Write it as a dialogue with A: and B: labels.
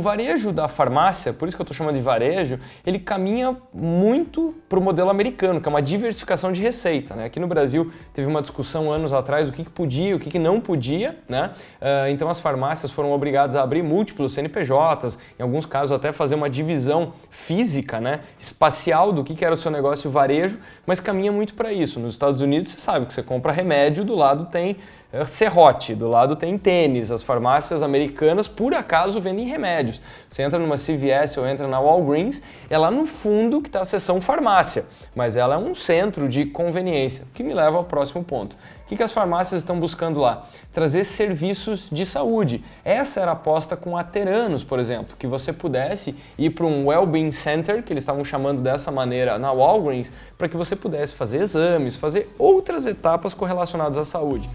A: o varejo da farmácia, por isso que eu estou chamando de varejo, ele caminha muito para o modelo americano, que é uma diversificação de receita. Né? Aqui no Brasil teve uma discussão anos atrás do que, que podia o que, que não podia. Né? Uh, então as farmácias foram obrigadas a abrir múltiplos CNPJs, em alguns casos até fazer uma divisão física, né? espacial do que, que era o seu negócio varejo, mas caminha muito para isso. Nos Estados Unidos você sabe que você compra remédio, do lado tem é serrote, do lado tem tênis. As farmácias americanas, por acaso, vendem Você entra numa CVS ou entra na Walgreens, é lá no fundo que está a seção farmácia, mas ela é um centro de conveniência, que me leva ao próximo ponto. O que, as farmácias estão buscando lá? Trazer serviços de saúde. Essa era a aposta com a Teranos, por exemplo, que você pudesse ir para um Wellbeing Center, que eles estavam chamando dessa maneira na Walgreens, para que você pudesse fazer exames, fazer outras etapas correlacionadas à saúde.